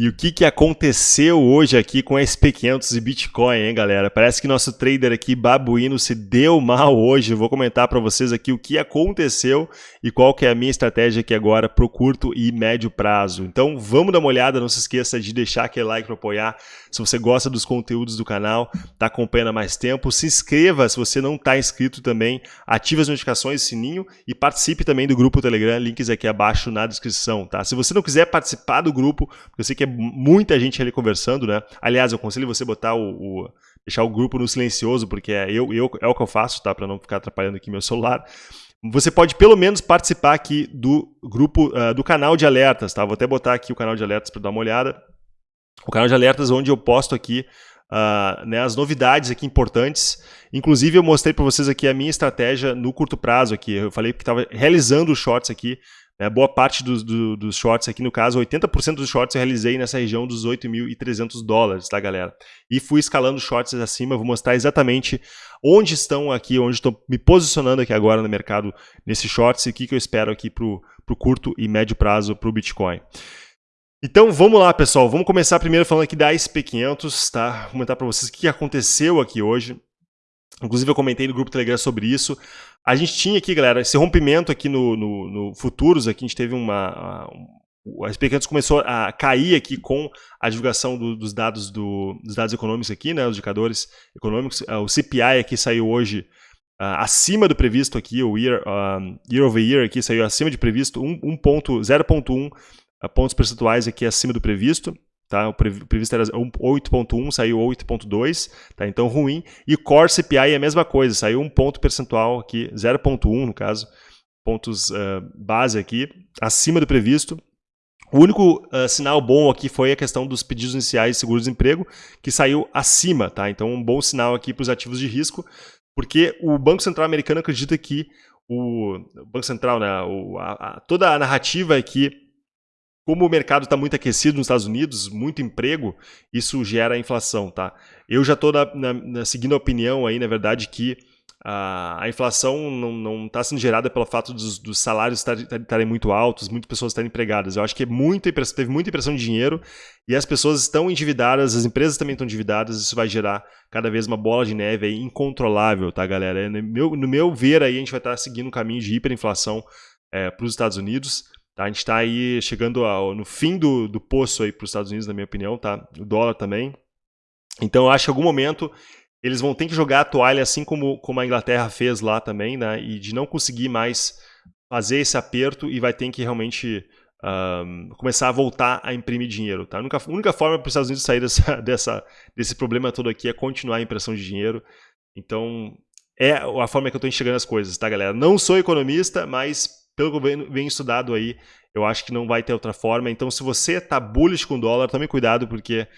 E o que, que aconteceu hoje aqui com SP500 e Bitcoin, hein, galera? Parece que nosso trader aqui, babuíno, se deu mal hoje. Eu vou comentar para vocês aqui o que aconteceu e qual que é a minha estratégia aqui agora para o curto e médio prazo. Então, vamos dar uma olhada. Não se esqueça de deixar aquele like para apoiar. Se você gosta dos conteúdos do canal, está acompanhando há mais tempo, se inscreva se você não está inscrito também. Ative as notificações, sininho e participe também do grupo Telegram. Links aqui abaixo na descrição, tá? Se você não quiser participar do grupo, porque eu sei que é muita gente ali conversando, né? Aliás, eu aconselho você botar o, o deixar o grupo no silencioso, porque é, eu, eu, é o que eu faço, tá? Para não ficar atrapalhando aqui meu celular. Você pode pelo menos participar aqui do grupo, uh, do canal de alertas, tá? Vou até botar aqui o canal de alertas para dar uma olhada. O canal de alertas onde eu posto aqui uh, né, as novidades aqui importantes. Inclusive eu mostrei para vocês aqui a minha estratégia no curto prazo aqui. Eu falei que estava realizando os shorts aqui é, boa parte dos, do, dos shorts aqui, no caso, 80% dos shorts eu realizei nessa região dos 8.300 dólares, tá, galera? E fui escalando shorts acima, vou mostrar exatamente onde estão aqui, onde estou me posicionando aqui agora no mercado nesses shorts e o que, que eu espero aqui para o curto e médio prazo para o Bitcoin. Então vamos lá, pessoal. Vamos começar primeiro falando aqui da SP500, tá? Vou comentar para vocês o que aconteceu aqui hoje. Inclusive eu comentei no grupo Telegram sobre isso. A gente tinha aqui, galera, esse rompimento aqui no, no, no Futuros, aqui a gente teve uma... A SP500 começou a cair aqui com a divulgação do, dos, dados do, dos dados econômicos aqui, né, os indicadores econômicos. Ah, o CPI aqui saiu hoje uh, acima do previsto aqui, o year, year over year aqui saiu acima de previsto, 0.1 pontos percentuais aqui acima do previsto. Tá? O previsto era 8.1, saiu 8.2, tá? então ruim. E Core CPI é a mesma coisa, saiu um ponto percentual aqui, 0.1 no caso, pontos uh, base aqui, acima do previsto. O único uh, sinal bom aqui foi a questão dos pedidos iniciais de seguro-desemprego, que saiu acima, tá? Então um bom sinal aqui para os ativos de risco, porque o Banco Central americano acredita que o, Banco Central, né, o, a, a, toda a narrativa é que como o mercado está muito aquecido nos Estados Unidos, muito emprego, isso gera inflação, tá? Eu já estou seguindo a opinião aí, na verdade, que a, a inflação não está sendo gerada pelo fato dos, dos salários estarem muito altos, muitas pessoas estarem empregadas. Eu acho que é muita teve muita impressão de dinheiro e as pessoas estão endividadas, as empresas também estão endividadas, isso vai gerar cada vez uma bola de neve aí incontrolável, tá, galera? No meu, no meu ver aí, a gente vai estar tá seguindo um caminho de hiperinflação é, para os Estados Unidos. Tá? A gente está aí chegando ao, no fim do, do poço para os Estados Unidos, na minha opinião, tá? o dólar também. Então eu acho que em algum momento eles vão ter que jogar a toalha assim como, como a Inglaterra fez lá também, né? e de não conseguir mais fazer esse aperto e vai ter que realmente um, começar a voltar a imprimir dinheiro. Tá? A única, a única forma para os Estados Unidos sair dessa, dessa, desse problema todo aqui é continuar a impressão de dinheiro. Então, é a forma que eu estou enxergando as coisas, tá, galera? Não sou economista, mas pelo que eu venho, estudado aí, eu acho que não vai ter outra forma. Então, se você está bullish com o dólar, tome cuidado, porque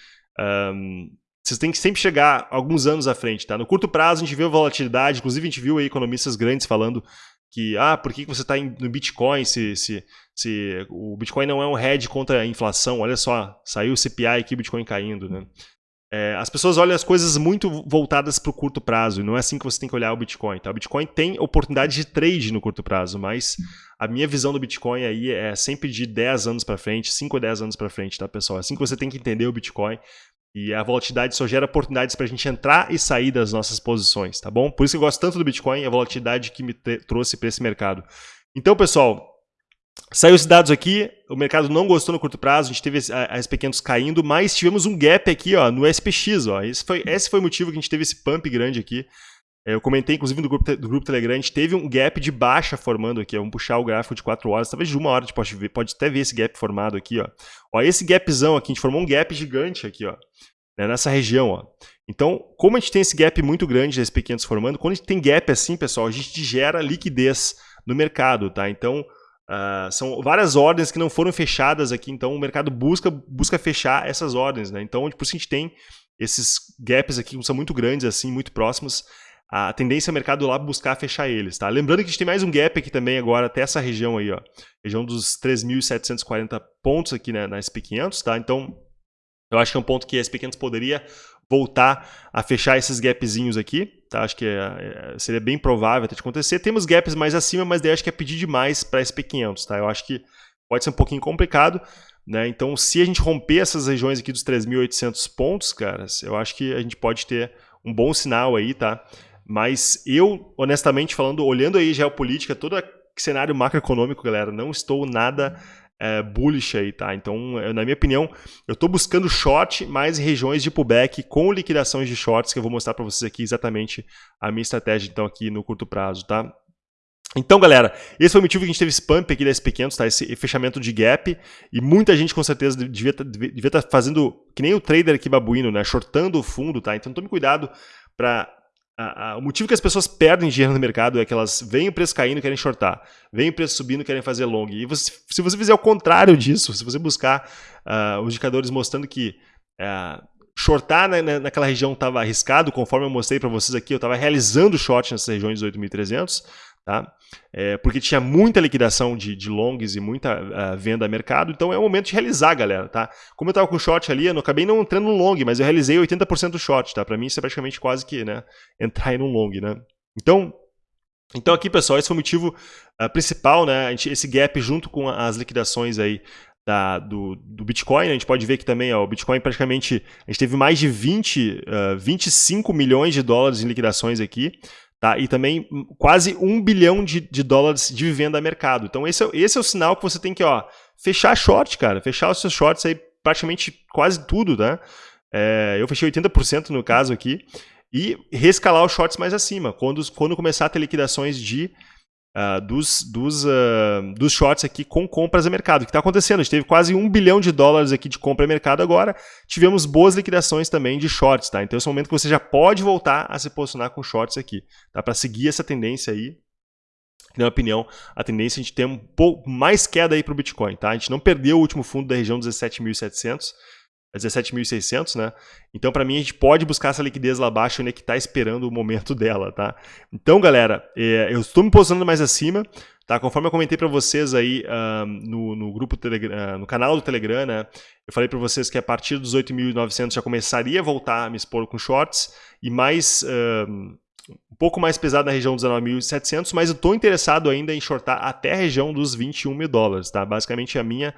um, vocês têm que sempre chegar alguns anos à frente. Tá? No curto prazo, a gente viu volatilidade, inclusive a gente viu aí economistas grandes falando que, ah, por que você está no Bitcoin se, se, se o Bitcoin não é um hedge contra a inflação? Olha só, saiu o CPI aqui, o Bitcoin caindo. Né? É, as pessoas olham as coisas muito voltadas para o curto prazo, e não é assim que você tem que olhar o Bitcoin. Tá? O Bitcoin tem oportunidade de trade no curto prazo, mas a minha visão do Bitcoin aí é sempre de 10 anos para frente, 5 ou 10 anos para frente, tá, pessoal? É assim que você tem que entender o Bitcoin. E a volatilidade só gera oportunidades para a gente entrar e sair das nossas posições, tá bom? Por isso que eu gosto tanto do Bitcoin e a volatilidade que me trouxe para esse mercado. Então, pessoal, Saiu esses dados aqui, o mercado não gostou no curto prazo, a gente teve as pequenos caindo, mas tivemos um gap aqui ó, no SPX. Ó. Esse, foi, esse foi o motivo que a gente teve esse pump grande aqui. É, eu comentei, inclusive, no grupo, do grupo Telegram, a gente teve um gap de baixa formando aqui. Vamos puxar o gráfico de 4 horas, talvez de uma hora a gente pode, ver, pode até ver esse gap formado aqui. Ó. ó esse gapzão aqui, a gente formou um gap gigante aqui, ó, né, nessa região. Ó. Então, como a gente tem esse gap muito grande das pequenos formando, quando a gente tem gap assim, pessoal, a gente gera liquidez no mercado, tá? Então, Uh, são várias ordens que não foram fechadas aqui, então o mercado busca, busca fechar essas ordens. Né? Então, por isso a gente tem esses gaps aqui que são muito grandes, assim, muito próximos. A tendência é o mercado lá buscar fechar eles. Tá? Lembrando que a gente tem mais um gap aqui também agora, até essa região aí, ó, região dos 3.740 pontos aqui né, na SP500. Tá? Então, eu acho que é um ponto que a SP500 poderia voltar a fechar esses gapzinhos aqui. Tá? Acho que é, é, seria bem provável até de acontecer. Temos gaps mais acima, mas daí acho que é pedir demais para SP500. Tá? Eu acho que pode ser um pouquinho complicado, Né? Então, se a gente romper essas regiões aqui dos 3.800 pontos, caras, eu acho que a gente pode ter um bom sinal aí, tá? Mas eu, honestamente falando, olhando aí geopolítica, todo cenário macroeconômico, galera, não estou nada é, bullish aí, tá? Então, na minha opinião, eu estou buscando short mais regiões de pullback com liquidações de shorts, que eu vou mostrar para vocês aqui exatamente a minha estratégia, então, aqui no curto prazo, tá? Então, galera, esse foi o motivo que a gente teve esse pump aqui da SP500, tá? Esse fechamento de gap. E muita gente, com certeza, devia estar tá, tá fazendo, que nem o trader aqui babuíno, né? Shortando o fundo, tá? Então, tome cuidado para o motivo que as pessoas perdem dinheiro no mercado é que elas veem o preço caindo e querem shortar, veem o preço subindo e querem fazer long. E você, se você fizer o contrário disso, se você buscar uh, os indicadores mostrando que uh, shortar na, naquela região estava arriscado, conforme eu mostrei para vocês aqui, eu estava realizando short nessas regiões de 8.300, tá? É, porque tinha muita liquidação de, de longs e muita uh, venda a mercado, então é o momento de realizar, galera, tá? Como eu estava com short ali, eu não acabei não entrando no long, mas eu realizei 80% do short, tá? Para mim isso é praticamente quase que, né, entrar em um long, né? Então, então aqui, pessoal, esse foi o motivo uh, principal, né? Esse gap junto com as liquidações aí da, do, do, Bitcoin, né? a gente pode ver que também ó, o Bitcoin praticamente, a gente teve mais de 20, uh, 25 milhões de dólares em liquidações aqui, Tá? E também quase um bilhão de, de dólares de venda a mercado. Então esse é, esse é o sinal que você tem que ó, fechar short, cara. Fechar os seus shorts aí praticamente quase tudo, tá? É, eu fechei 80% no caso aqui. E rescalar os shorts mais acima, quando, quando começar a ter liquidações de Uh, dos, dos, uh, dos shorts aqui com compras a mercado, O que está acontecendo. A gente teve quase um bilhão de dólares aqui de compra a mercado agora. Tivemos boas liquidações também de shorts, tá? Então esse é o momento que você já pode voltar a se posicionar com shorts aqui, tá? Para seguir essa tendência aí. Na minha opinião, a tendência é a gente ter um pouco mais queda aí para o Bitcoin, tá? A gente não perdeu o último fundo da região 17.700, é a 17.600, né? Então, para mim, a gente pode buscar essa liquidez lá abaixo, onde é que está esperando o momento dela, tá? Então, galera, é, eu estou me posicionando mais acima, tá? Conforme eu comentei para vocês aí uh, no, no, grupo Telegram, uh, ah, no canal do Telegram, né? Eu falei para vocês que a partir dos 8.900 já começaria a voltar a me expor com shorts e mais... Uh, um pouco mais pesado na região dos 19.700, mas eu estou interessado ainda em shortar até a região dos 21 mil dólares, tá? Basicamente a minha,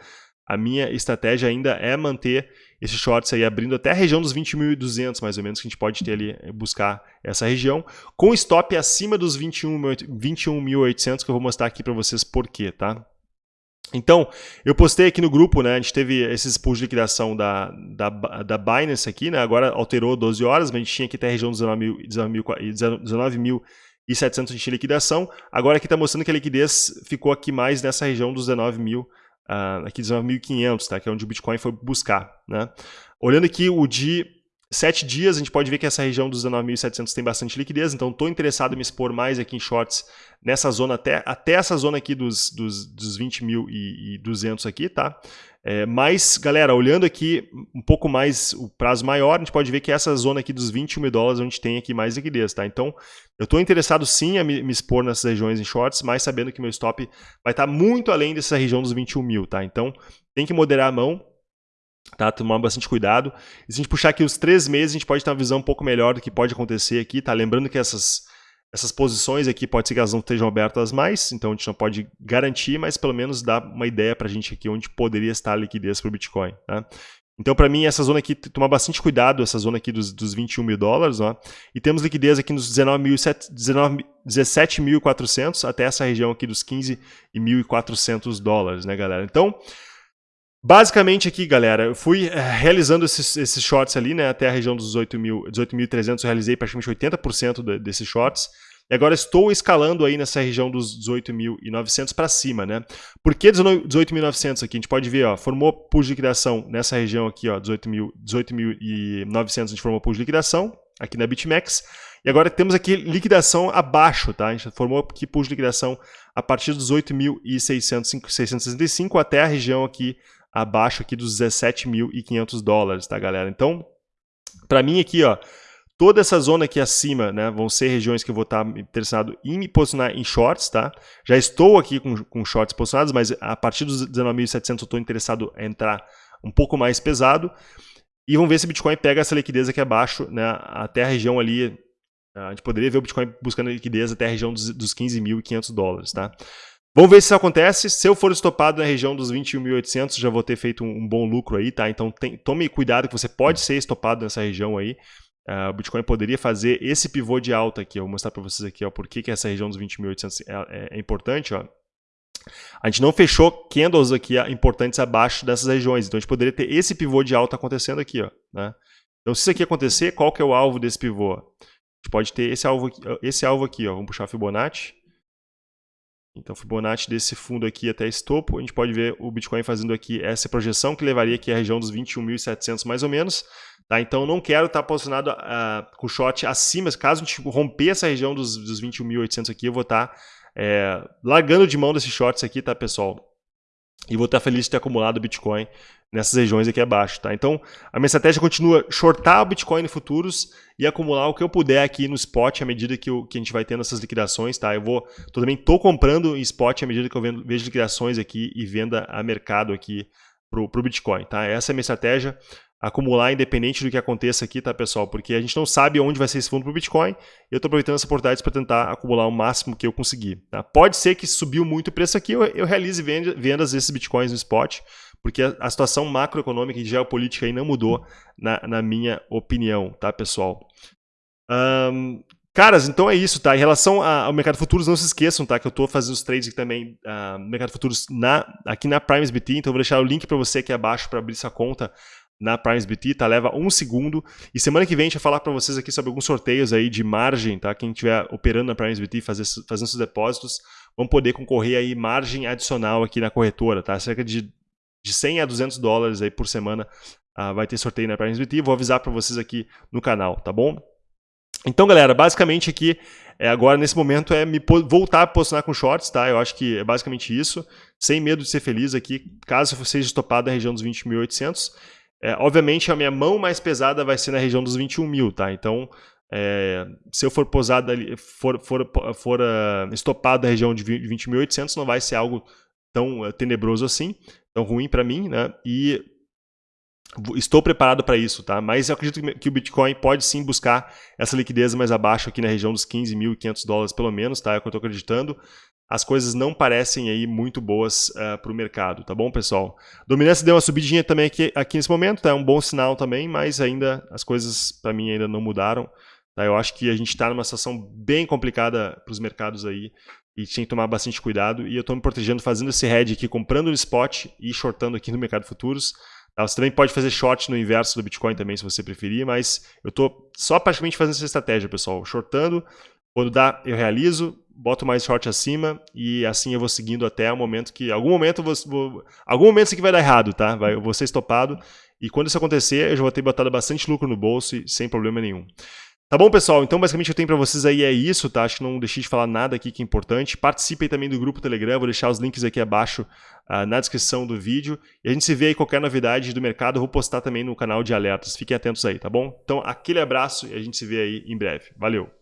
a minha estratégia ainda é manter esses shorts aí abrindo até a região dos 20.200 mais ou menos, que a gente pode ter ali, eh, buscar essa região, com stop acima dos 21.800, 21 que eu vou mostrar aqui para vocês por quê, tá? Então, eu postei aqui no grupo, né, a gente teve esses pools de liquidação da, da, da Binance aqui, né, agora alterou 12 horas, mas a gente tinha aqui até a região dos 19.700 19, de liquidação, agora aqui está mostrando que a liquidez ficou aqui mais nessa região dos 19 mil uh, aqui 19.500, tá? que é onde o Bitcoin foi buscar. Né? Olhando aqui o de 7 dias, a gente pode ver que essa região dos 19.700 tem bastante liquidez, então estou interessado em me expor mais aqui em shorts nessa zona, até, até essa zona aqui dos, dos, dos 20.200 aqui, tá? É, mas, galera, olhando aqui um pouco mais o prazo maior, a gente pode ver que essa zona aqui dos 21 mil dólares gente tem aqui mais liquidez, tá? Então, eu estou interessado sim a me, me, expor nessas regiões em shorts, mas sabendo que meu stop vai estar tá muito além dessa região dos 21 mil, tá? Então, tem que moderar a mão, tá? Tomar bastante cuidado. E se a gente puxar aqui os três meses, a gente pode ter uma visão um pouco melhor do que pode acontecer aqui, tá? Lembrando que essas essas posições aqui pode ser que elas não estejam abertas mais, então a gente não pode garantir, mas pelo menos dá uma ideia para a gente aqui onde poderia estar a liquidez para o Bitcoin. Tá? Então, para mim, essa zona aqui, tomar bastante cuidado, essa zona aqui dos, dos 21 mil dólares, ó, e temos liquidez aqui nos 17.400 até essa região aqui dos 15.400 dólares, né, galera? Então, Basicamente aqui, galera, eu fui é, realizando esses, esses shorts ali, né, até a região dos 18.300, 18 eu realizei praticamente 80% desses shorts. E agora estou escalando aí nessa região dos 18.900 para cima, né? Por que 18.900 aqui? A gente pode ver, ó, formou pull de liquidação nessa região aqui, ó, 18.900 18 a gente formou pull de liquidação aqui na BitMEX. E agora temos aqui liquidação abaixo, tá? A gente formou aqui pull de liquidação a partir dos 8.665 até a região aqui abaixo aqui dos 17.500 dólares, tá, galera? Então, para mim aqui, ó, toda essa zona aqui acima, né, vão ser regiões que eu vou estar interessado em me posicionar em shorts, tá? Já estou aqui com, com shorts posicionados, mas a partir dos 19.700 eu estou interessado em entrar um pouco mais pesado. E vamos ver se o Bitcoin pega essa liquidez aqui abaixo, né, até a região ali, a gente poderia ver o Bitcoin buscando liquidez até a região dos, dos 15.500 dólares, tá? Vamos ver se isso acontece. Se eu for estopado na região dos 21.800, já vou ter feito um, bom lucro aí, tá? Então tem, tome cuidado que você pode ser estopado nessa região aí. Uh, o Bitcoin poderia fazer esse pivô de alta aqui. Eu vou mostrar para vocês aqui ó, por que, que essa região dos 20.800 é, é, é, importante. Ó. A gente não fechou candles aqui importantes abaixo dessas regiões. Então a gente poderia ter esse pivô de alta acontecendo aqui. Ó, né? Então se isso aqui acontecer, qual que é o alvo desse pivô? A gente pode ter esse alvo aqui, esse alvo aqui ó. vamos puxar Fibonacci. Então, Fibonacci desse fundo aqui até esse topo, a gente pode ver o Bitcoin fazendo aqui essa projeção que levaria aqui à região dos 21.700 mais ou menos. Tá? Então, não quero estar posicionado uh, com short acima. Caso a gente romper essa região dos, dos 21.800 aqui, eu vou estar é, largando de mão desses shorts aqui, tá, pessoal? E vou estar feliz de ter acumulado Bitcoin nessas regiões aqui abaixo, tá? Então, a minha estratégia continua shortar o Bitcoin em futuros e acumular o que eu puder aqui no spot à medida que, eu, que a gente vai tendo essas liquidações, tá? Eu vou, tô, também tô comprando em spot à medida que eu vendo, vejo liquidações aqui e venda a mercado aqui pro, pro Bitcoin, tá? Essa é a minha estratégia acumular independente do que aconteça aqui, tá, pessoal? Porque a gente não sabe onde vai ser esse fundo para o Bitcoin eu estou aproveitando essa oportunidade para tentar acumular o máximo que eu conseguir. Tá? Pode ser que subiu muito o preço aqui, eu, eu realize vendas desses Bitcoins no spot, porque a, a situação macroeconômica e geopolítica aí não mudou, na, na minha opinião, tá, pessoal? Um, Caras, então é isso, tá? Em relação ao mercado futuros, não se esqueçam, tá? Que eu estou fazendo os trades aqui também uh, no mercado futuros na, aqui na PrimesBT, então eu vou deixar o link para você aqui abaixo para abrir sua conta na PrimesBT, tá? Leva um segundo. E semana que vem a gente vai falar para vocês aqui sobre alguns sorteios aí de margem, tá? Quem estiver operando na PrimesBT, fazer, fazendo seus depósitos, vão poder concorrer aí margem adicional aqui na corretora, tá? Cerca de, de 100 a 200 dólares aí por semana uh, vai ter sorteio na PrimesBT. Vou avisar para vocês aqui no canal, tá bom? Então, galera, basicamente aqui, é, agora nesse momento, é me voltar a posicionar com shorts, tá? Eu acho que é basicamente isso. Sem medo de ser feliz aqui, caso você seja estopado na região dos 20.800. É, obviamente, a minha mão mais pesada vai ser na região dos 21 mil, tá? Então, é, se eu for posado ali, for, for, for uh, estopado na região de 20.800, não vai ser algo tão uh, tenebroso assim, tão ruim para mim, né? E estou preparado para isso, tá? Mas eu acredito que o Bitcoin pode sim buscar essa liquidez mais abaixo aqui na região dos 15.500 dólares pelo menos, tá? É o que eu estou acreditando as coisas não parecem aí muito boas uh, eh, para o mercado, tá bom, pessoal? Dominância deu uma subidinha também aqui, aqui nesse momento, tá? É um bom sinal também, mas ainda as coisas para mim ainda não mudaram. Tá? Eu acho que a gente está numa situação bem complicada para os mercados aí e tem que tomar bastante cuidado. E eu estou me protegendo fazendo esse hedge aqui, comprando no spot e shortando aqui no mercado futuros. Tá? Você também pode fazer short no inverso do Bitcoin também, se você preferir, mas eu estou só praticamente fazendo essa estratégia, pessoal. Shortando, quando dá, eu realizo, boto mais short acima e assim eu vou seguindo até o momento que, algum momento, vou, algum momento isso aqui vai dar errado, tá? Vai, eu vou ser estopado e quando isso acontecer, eu já vou ter botado bastante lucro no bolso e sem problema nenhum. Tá bom, pessoal? Então, basicamente, eu tenho para vocês aí é isso, tá? Acho que não deixei de falar nada aqui que é importante. Participem também do grupo Telegram, vou deixar os links aqui abaixo uh, na descrição do vídeo. E a gente se vê aí qualquer novidade do mercado, eu vou postar também no canal de alertas. Fiquem atentos aí, tá bom? Então, aquele abraço e a gente se vê aí em breve. Valeu!